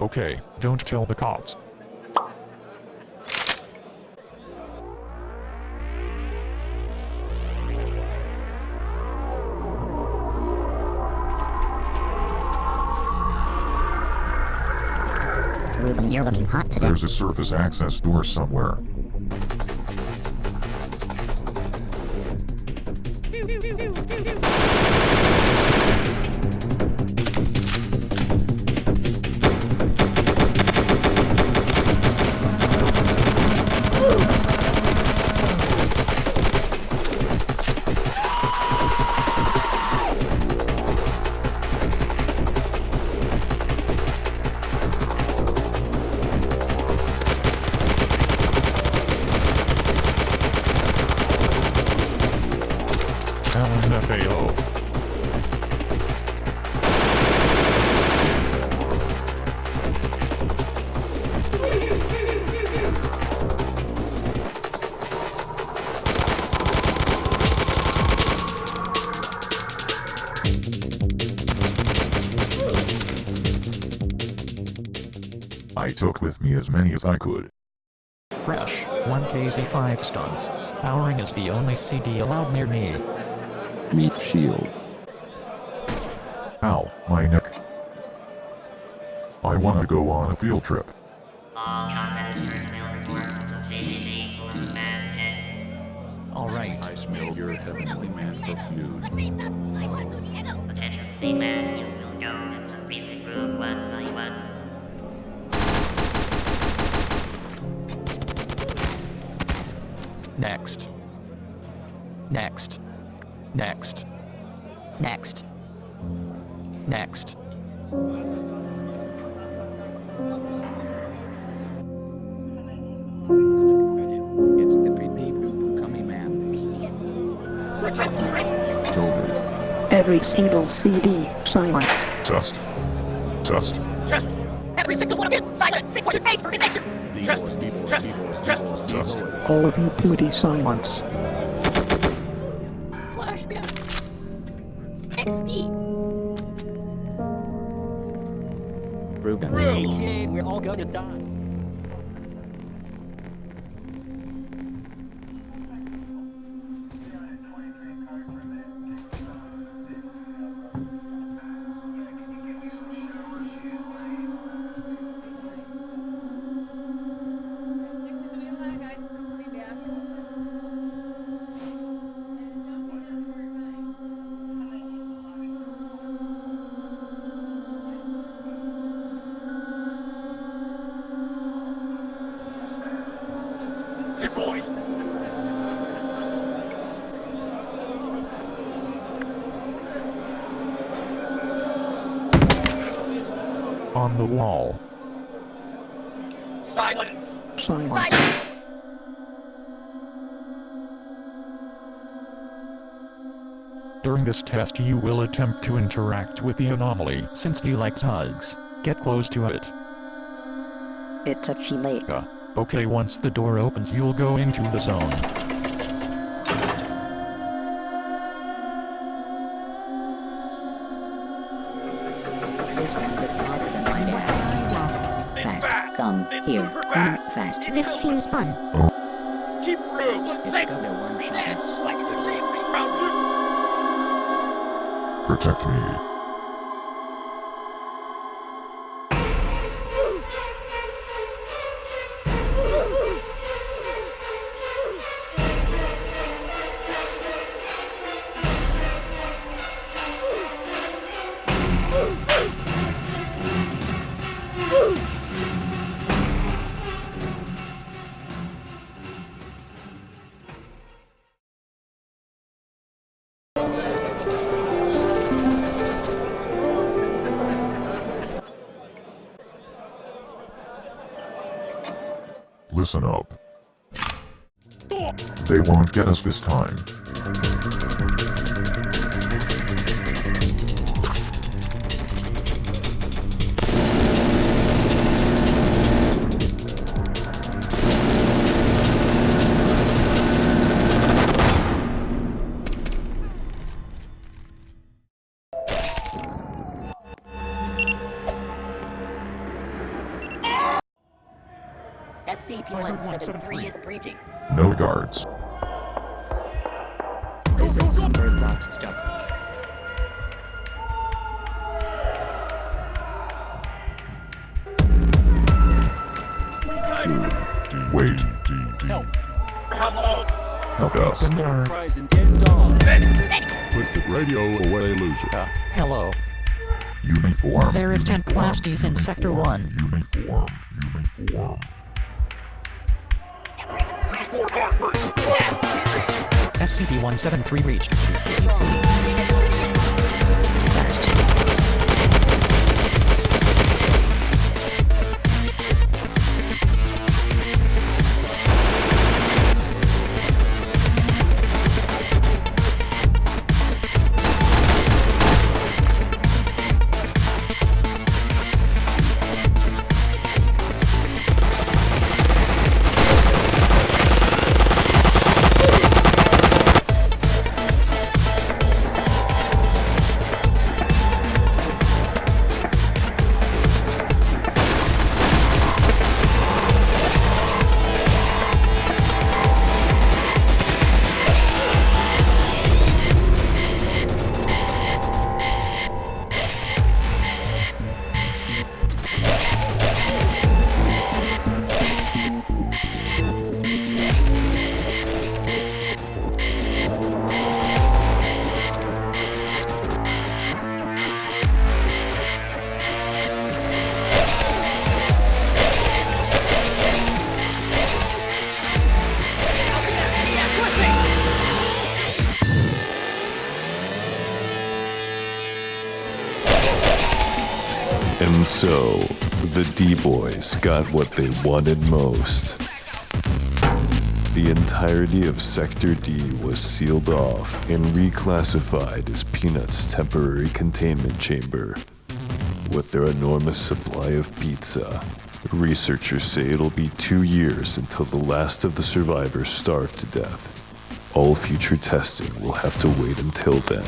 Okay, don't tell the cops. Ruben, you're looking hot today. There's a surface access door somewhere. I took with me as many as I could. Fresh, 1kz 5 stuns. Powering is the only CD allowed near me. Meat shield. Ow, my neck. I want to go on a field trip. All contact personnel report to CDC for mass testing. Alright, I smell your heavenly man perfume. Attention, the mass you will go next. Next. Next. Next. Next. It's the creepy Pukami man. Tilted. Every single CD, silence. Just. Just. Trust. Every single one of you, silence before your face for connection. Trust. Trust. Trust. Just. All of you pooty silence. Flashback. XD. Ruben. Okay, we're all gonna die. On the wall. Silence. Silence. Silence. During this test you will attempt to interact with the anomaly. Since he likes hugs, Get close to it. It's a chimate. Uh, okay once the door opens you'll go into the zone. This one gets harder than my dad. It's Fast. Come It's here. super Come fast. fast. This seems fun. Keep room. Let's Let's go to one shot. Like the delivery round. Protect me. Listen up. They won't get us this time. SCP-173 is breaching. No guards. This is some bird box stuff. Wait. Help. Help us. Fries and dead. Put the radio away, loser. Uh, hello. Uniform. There is 10 Class Ds in Sector 1. Uniform. Uniform. SCP-173 reached. And so, the D-Boys got what they wanted most. The entirety of Sector D was sealed off and reclassified as Peanut's temporary containment chamber. With their enormous supply of pizza, researchers say it'll be two years until the last of the survivors starve to death. All future testing will have to wait until then.